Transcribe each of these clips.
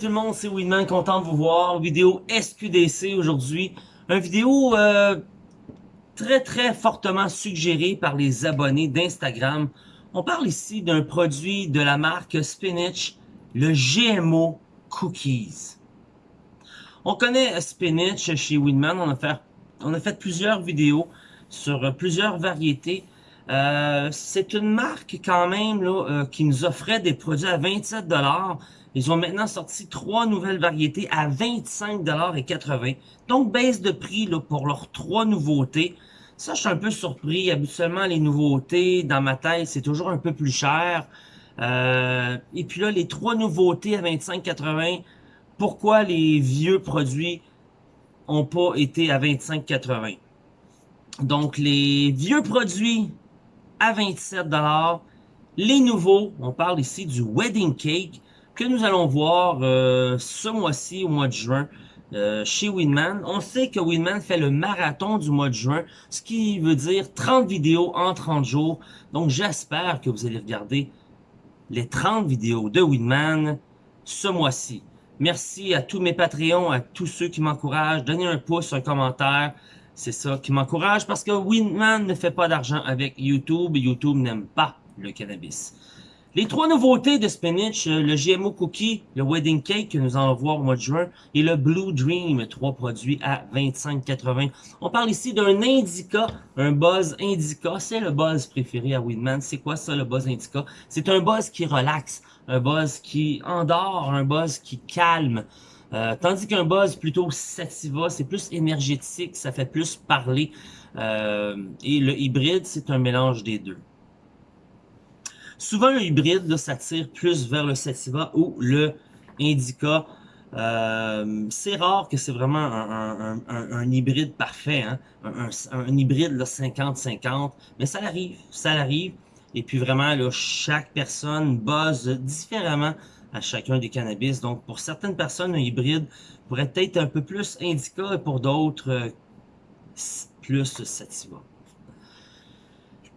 tout le monde, c'est Winman, content de vous voir. Vidéo SQDC aujourd'hui. Une vidéo euh, très très fortement suggérée par les abonnés d'Instagram. On parle ici d'un produit de la marque Spinach, le GMO Cookies. On connaît Spinach chez Winman, on a fait, on a fait plusieurs vidéos sur plusieurs variétés. Euh, c'est une marque quand même là, euh, qui nous offrait des produits à 27$. Ils ont maintenant sorti trois nouvelles variétés à 25,80$. Donc, baisse de prix là, pour leurs trois nouveautés. Ça, je suis un peu surpris. Habituellement, les nouveautés, dans ma tête, c'est toujours un peu plus cher. Euh, et puis là, les trois nouveautés à 25,80$, pourquoi les vieux produits ont pas été à 25,80$? Donc, les vieux produits à 27$. Les nouveaux, on parle ici du Wedding Cake, que nous allons voir euh, ce mois-ci, au mois de juin, euh, chez Winman. On sait que Winman fait le marathon du mois de juin, ce qui veut dire 30 vidéos en 30 jours. Donc j'espère que vous allez regarder les 30 vidéos de Winman ce mois-ci. Merci à tous mes Patreons, à tous ceux qui m'encouragent. Donnez un pouce, un commentaire. C'est ça qui m'encourage parce que Winman ne fait pas d'argent avec YouTube YouTube n'aime pas le cannabis. Les trois nouveautés de Spinach, euh, le GMO Cookie, le Wedding Cake que nous allons voir au mois de juin et le Blue Dream, trois produits à 25,80. On parle ici d'un Indica, un buzz Indica, c'est le buzz préféré à Winman. C'est quoi ça le buzz Indica? C'est un buzz qui relaxe, un buzz qui endort, un buzz qui calme. Euh, tandis qu'un buzz plutôt sativa, c'est plus énergétique, ça fait plus parler. Euh, et le hybride, c'est un mélange des deux. Souvent, un hybride, là, ça plus vers le sativa ou le indica. Euh, c'est rare que c'est vraiment un, hybride parfait, hein? un, hybride 50-50, mais ça arrive, ça arrive. Et puis vraiment, là, chaque personne buzz différemment à chacun des cannabis. Donc, pour certaines personnes, un hybride pourrait être un peu plus indica et pour d'autres, euh, plus sativa.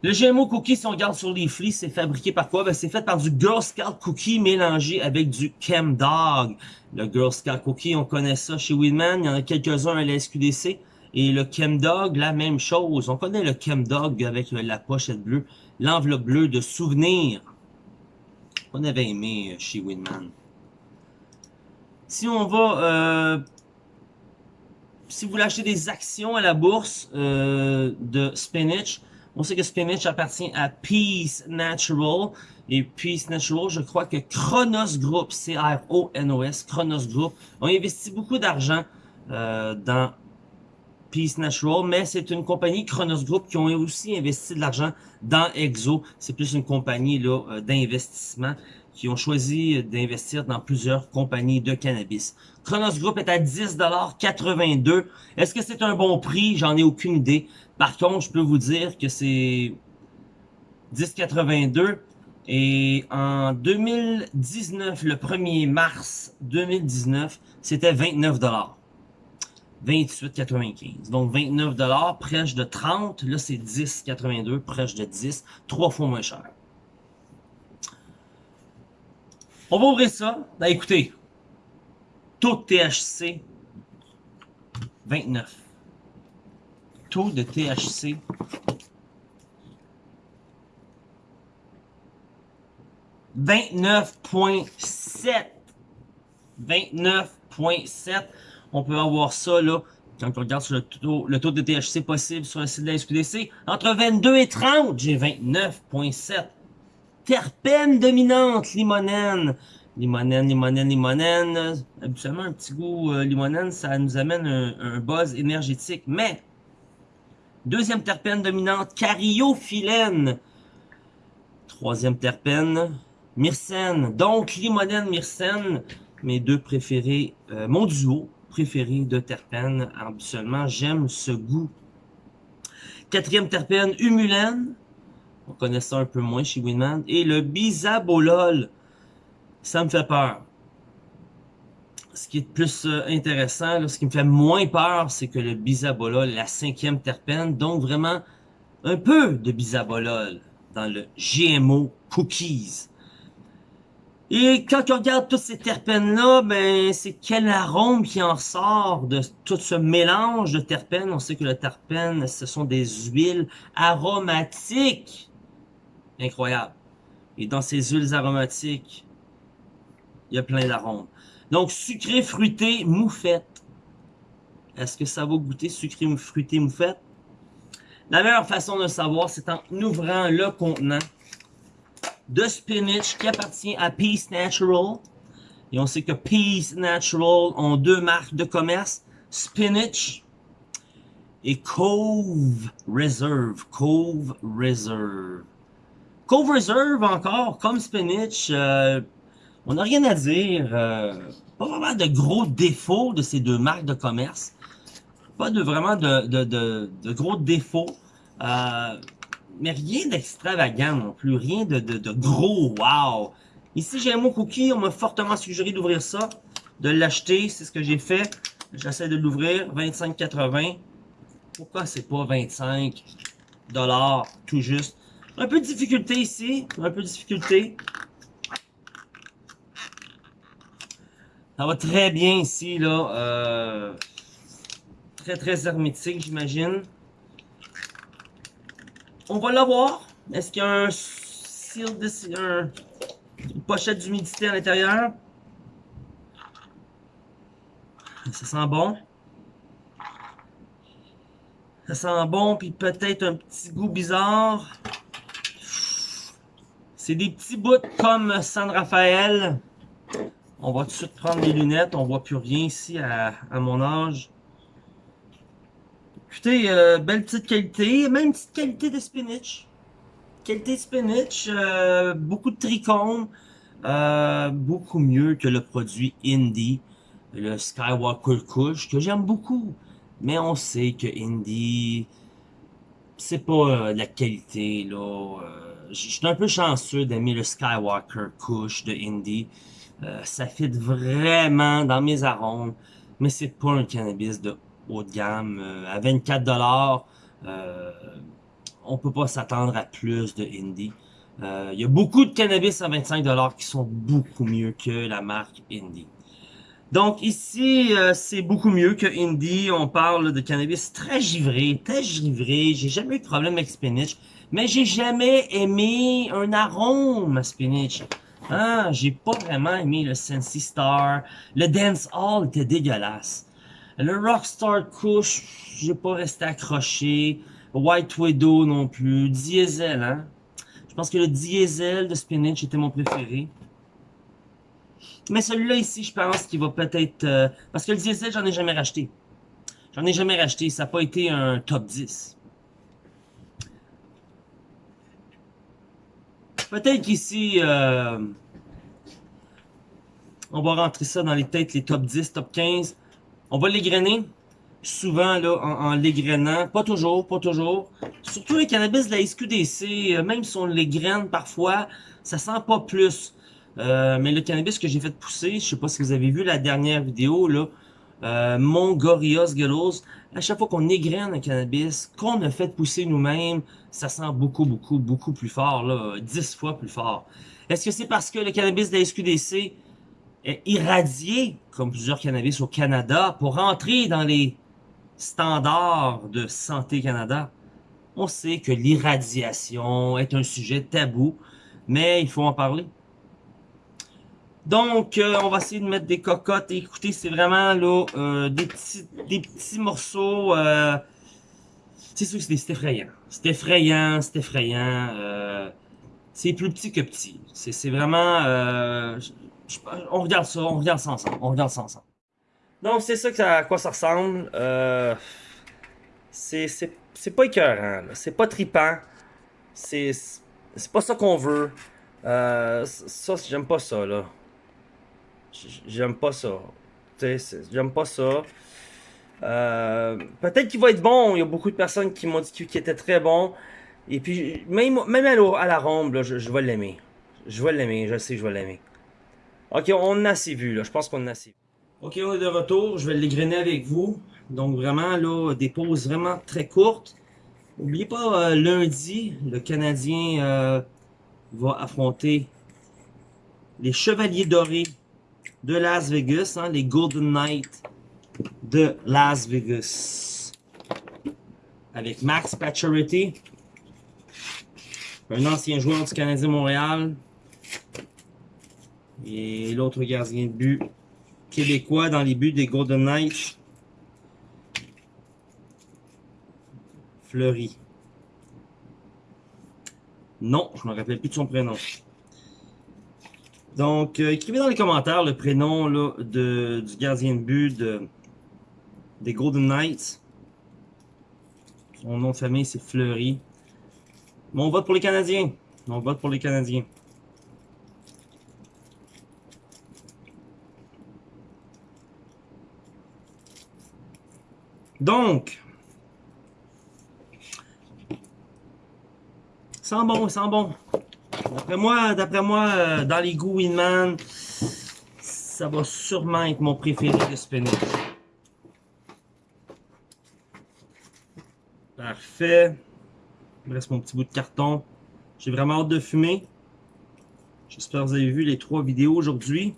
Le GMO cookie, si on regarde sur les flis, c'est fabriqué par quoi? Ben, c'est fait par du Girl Scout cookie mélangé avec du Chem Dog. Le Girl Scout cookie, on connaît ça chez Winman. Il y en a quelques-uns à la SQDC. Et le Chem Dog, la même chose. On connaît le Chem Dog avec la pochette bleue, l'enveloppe bleue de souvenirs. On avait aimé euh, chez Winman. Si on va... Euh, si vous voulez acheter des actions à la bourse euh, de Spinach, on sait que Spinach appartient à Peace Natural. Et Peace Natural, je crois que Chronos Group, C-R-O-N-O-S, Chronos Group, ont investi beaucoup d'argent euh, dans Peace Natural, mais c'est une compagnie Chronos Group qui ont aussi investi de l'argent dans Exo. C'est plus une compagnie euh, d'investissement qui ont choisi d'investir dans plusieurs compagnies de cannabis. Chronos Group est à 10,82$. Est-ce que c'est un bon prix? J'en ai aucune idée. Par contre, je peux vous dire que c'est 10,82$. Et en 2019, le 1er mars 2019, c'était 29$. 28,95. Donc 29 dollars, prêche de 30. Là, c'est 10,82, prêche de 10. Trois fois moins cher. On va ouvrir ça. Ben, écoutez, taux de THC, 29. Taux de THC, 29.7. 29.7. On peut avoir ça, là, quand on regarde sur le taux, le taux de THC possible sur le site de la SQDC, entre 22 et 30, j'ai 29.7 terpène dominante, limonène. Limonène, limonène, limonène. Habituellement, un petit goût euh, limonène, ça nous amène un, buzz énergétique. Mais, deuxième terpène dominante, cariophyllène. Troisième terpène, myrcène. Donc, limonène, myrcène, mes deux préférés, euh, mon duo préféré de terpène. Habituellement, j'aime ce goût. Quatrième terpène, humulène. On connaît ça un peu moins chez Winman. Et le bisabolol. Ça me fait peur. Ce qui est plus euh, intéressant, ce qui me fait moins peur, c'est que le bisabolol est la cinquième terpène. Donc vraiment, un peu de bisabolol dans le GMO Cookies. Et quand on regarde tous ces terpènes-là, ben c'est quel arôme qui en sort de tout ce mélange de terpènes? On sait que le terpène, ce sont des huiles aromatiques. Incroyable. Et dans ces huiles aromatiques, il y a plein d'arômes. Donc, sucré, fruité, moufette. Est-ce que ça va goûter sucré, fruité, moufette? La meilleure façon de savoir, c'est en ouvrant le contenant de spinach qui appartient à Peace Natural. Et on sait que Peace Natural ont deux marques de commerce, Spinach et Cove Reserve. Cove Reserve. Cove Reserve encore, comme Spinach, euh, on n'a rien à dire. Euh, pas vraiment de gros défauts de ces deux marques de commerce. Pas de vraiment de, gros défauts. Euh, mais rien d'extravagant non plus, rien de gros wow. Ici, j'ai un mot cookie, on m'a fortement suggéré d'ouvrir ça, de l'acheter, c'est ce que j'ai fait. J'essaie de l'ouvrir, 25,80. Pourquoi c'est pas 25 dollars tout juste? Un peu de difficulté ici, un peu de difficulté. Ça va très bien ici, là. Euh, très, très hermétique, j'imagine. On va l'avoir. Est-ce qu'il y a un seal de... Un, une pochette d'humidité à l'intérieur? Ça sent bon. Ça sent bon, puis peut-être un petit goût bizarre. C'est des petits bouts comme San Rafael. On va tout de suite prendre les lunettes. On voit plus rien ici à, mon âge. Écoutez, euh, belle petite qualité. Même petite qualité de spinach. Qualité de spinach. Euh, beaucoup de trichomes. Euh, beaucoup mieux que le produit Indie. Le Skywalker Kush, que j'aime beaucoup. Mais on sait que Indie, c'est pas la qualité, là. Je suis un peu chanceux d'aimer le Skywalker Kush de Indie. Euh, ça fit vraiment dans mes arômes, mais c'est pas un cannabis de haut de gamme. Euh, à 24 dollars, euh, on peut pas s'attendre à plus de Indie. Il y a beaucoup de cannabis à 25 dollars qui sont beaucoup mieux que la marque Indie. Donc ici, c'est beaucoup mieux que Indie. On parle de cannabis très givré, très givré. J'ai jamais eu de problème avec spinach, mais j'ai jamais aimé un arôme à spinach. Ah, j'ai pas vraiment aimé le Sensi Star. Le Dance Hall était dégueulasse. Le Rockstar Kush, j'ai pas resté accroché. White Widow non plus. Diesel, hein. Je pense que le Diesel de Spinach était mon préféré. Mais celui-là ici, je pense qu'il va peut-être... Euh, parce que le Diesel, j'en ai jamais racheté. J'en ai jamais racheté. Ça n'a pas été un top 10. Peut-être qu'ici, euh, on va rentrer ça dans les têtes, les top 10, top 15. On va l'égrener, souvent là, en, en l'égrenant. Pas toujours, pas toujours. Surtout les cannabis de la SQDC, euh, même si on l'égrène parfois, ça sent pas plus. Euh, mais le cannabis que j'ai fait pousser, je sais pas si vous avez vu la dernière vidéo, là, euh, mon Gorillaz à chaque fois qu'on égrène un cannabis, qu'on a fait pousser nous-mêmes, ça sent beaucoup, beaucoup, beaucoup plus fort, là, 10 fois plus fort. Est-ce que c'est parce que le cannabis de la SQDC est irradié, comme plusieurs cannabis au Canada, pour rentrer dans les standards de Santé Canada? On sait que l'irradiation est un sujet tabou, mais il faut en parler. Donc, euh, on va essayer de mettre des cocottes. Et écoutez, c'est vraiment là euh, des, petits, des petits morceaux. Euh, c'est sûr c'est effrayant. C'est effrayant, c'est effrayant. c'est plus petit que petit. C'est vraiment... on regarde ça, on regarde ça ensemble. On regarde ça ensemble. Donc, c'est ça à quoi ça ressemble. c'est pas écœurant. C'est pas tripant. C'est pas ça qu'on veut. ça, j'aime pas ça, là. J'aime pas ça. J'aime pas ça. Euh, peut-être qu'il va être bon. Il y a beaucoup de personnes qui m'ont dit qu'il était très bon. Et puis, même, même à la je, je, vais l'aimer. Je vais l'aimer. Je sais que je vais l'aimer. Ok, on a assez vu. Là. Je pense qu'on a assez vu. Ok, on est de retour. Je vais l'égrainer avec vous. Donc, vraiment, là, des pauses vraiment très courtes. N'oubliez pas, euh, lundi, le Canadien euh, va affronter les Chevaliers Dorés de Las Vegas, hein, les Golden Knights de Las Vegas. Avec Max Pacioretty, un ancien joueur du Canadien Montréal. Et l'autre gardien de but québécois dans les buts des Golden Knights. Fleury. Non, je me rappelle plus de son prénom. Donc, euh, écrivez dans les commentaires le prénom de, du gardien de but de, des Golden Knights. Son nom de famille, c'est Fleury. Mon vote pour les Canadiens. Mon vote pour les Canadiens. Donc, sans bon, sans bon. D'après moi, d'après moi, euh, dans les goûts Winman, ça va sûrement être mon préféré de spinach. Parfait. Il me reste mon petit bout de carton. J'ai vraiment hâte de fumer. J'espère que vous avez vu les trois vidéos aujourd'hui.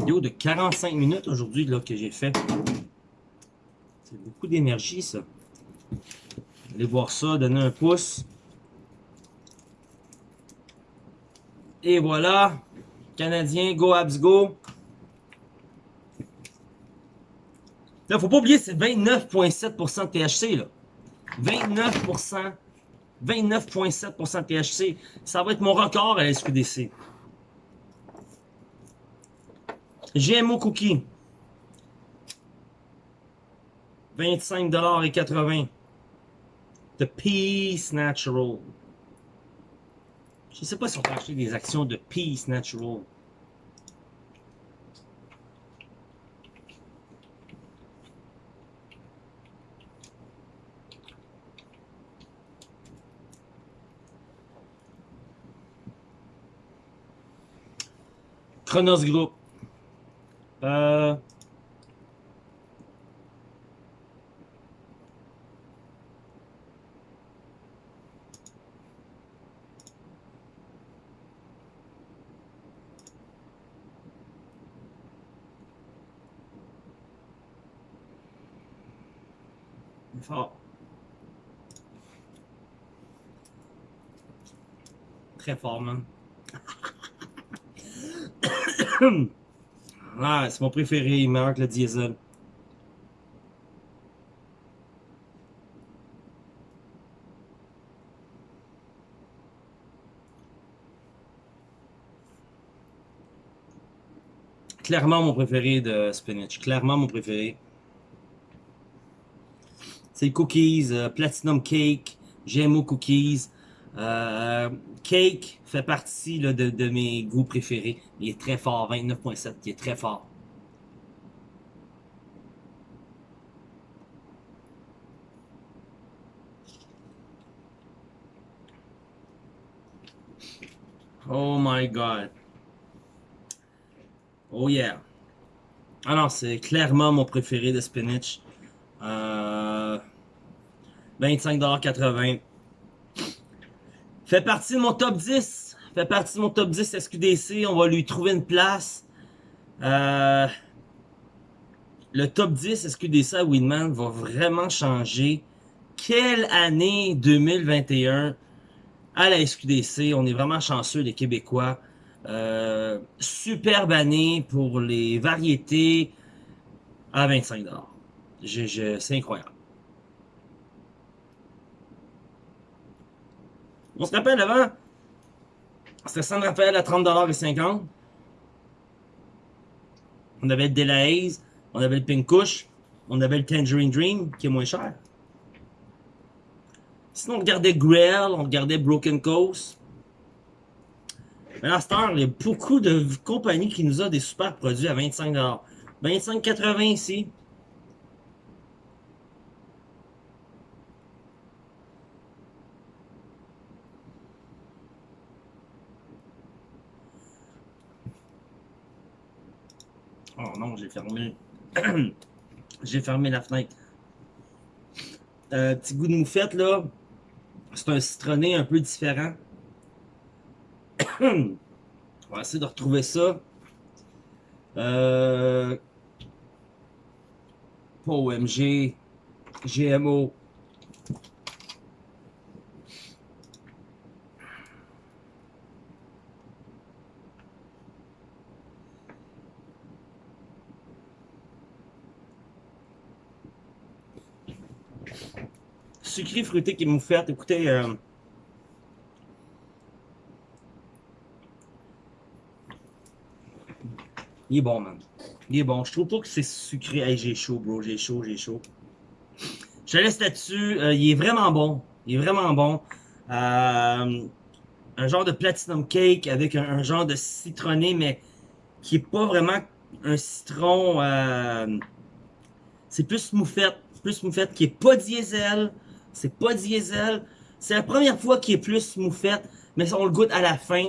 Vidéo de 45 minutes aujourd'hui que j'ai fait. C'est beaucoup d'énergie ça. Allez voir ça, donner un pouce. Et voilà. Canadien, go Abs go. Là, faut pas oublier, c'est 29,7% de THC, là. 29%. 29,7% de THC. Ça va être mon record à la SQDC. GMO Cookie. 25,80$. The Peace Natural. Je sais pas si on peut acheter des actions de Peace Natural. Chronos Group. Euh... Fort. Très fort, man. ah, c'est mon préféré, il que le diesel. Clairement mon préféré de spinach. Clairement mon préféré. Cookies, euh, Platinum Cake, GMO Cookies. Euh, cake fait partie de, de, mes goûts préférés. Il est très fort, 29.7, il est très fort. Oh my god. Oh yeah. Ah non, c'est clairement mon préféré de spinach. Euh, 25,80$. Fait partie de mon top 10. Fait partie de mon top 10 SQDC. On va lui trouver une place. Euh, le top 10 SQDC à Winman va vraiment changer. Quelle année 2021 à la SQDC. On est vraiment chanceux, les Québécois. Euh, superbe année pour les variétés à 25$. C'est incroyable. On se rappelle avant, c'était San Rafael à 30$ On avait le on avait le Pink Kush, on avait le Tangerine Dream qui est moins cher. Sinon, on regardait Grail, on regardait Broken Coast. Mais là, il y a beaucoup de compagnies qui nous ont des super produits à 25$. 25,80$ ici. Oh j'ai fermé. j'ai fermé la fenêtre. Euh, petit goût de moufette, là. C'est un citronné un peu différent. On va essayer de retrouver ça. Euh... Pas OMG. GMO. Sucré fruité qui est moufette. Écoutez, euh, il est bon, man. Il est bon. Je trouve pas que c'est sucré. Hey, j'ai chaud, bro. J'ai chaud, j'ai chaud. Je te laisse là-dessus. Euh, il est vraiment bon. Il est vraiment bon. Euh, un genre de platinum cake avec un, genre de citronné, mais qui est pas vraiment un citron. C'est plus moufette. Plus moufette qui est pas diesel. C'est pas diesel. C'est la première fois qu'il est plus moufette, mais on le goûte à la fin.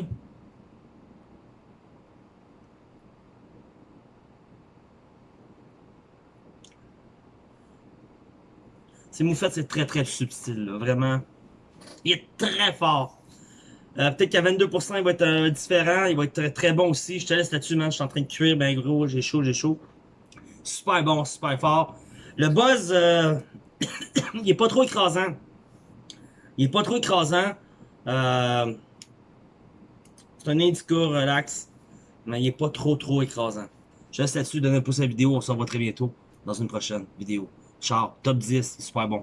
C'est moufette, c'est très très subtil, là, vraiment. Il est très fort. Euh, Peut-être qu'à 22%, il va être euh, différent. Il va être très, très bon aussi. Je te laisse là-dessus, man. Je suis en train de cuire, ben gros. J'ai chaud, j'ai chaud. Super bon, super fort. Le buzz, euh, il est pas trop écrasant. Il est pas trop écrasant. Euh, c'est un indica relax. Mais il est pas trop trop écrasant. Je laisse là-dessus, donner un pouce à la vidéo. On se revoit très bientôt dans une prochaine vidéo. Ciao, top 10, super bon.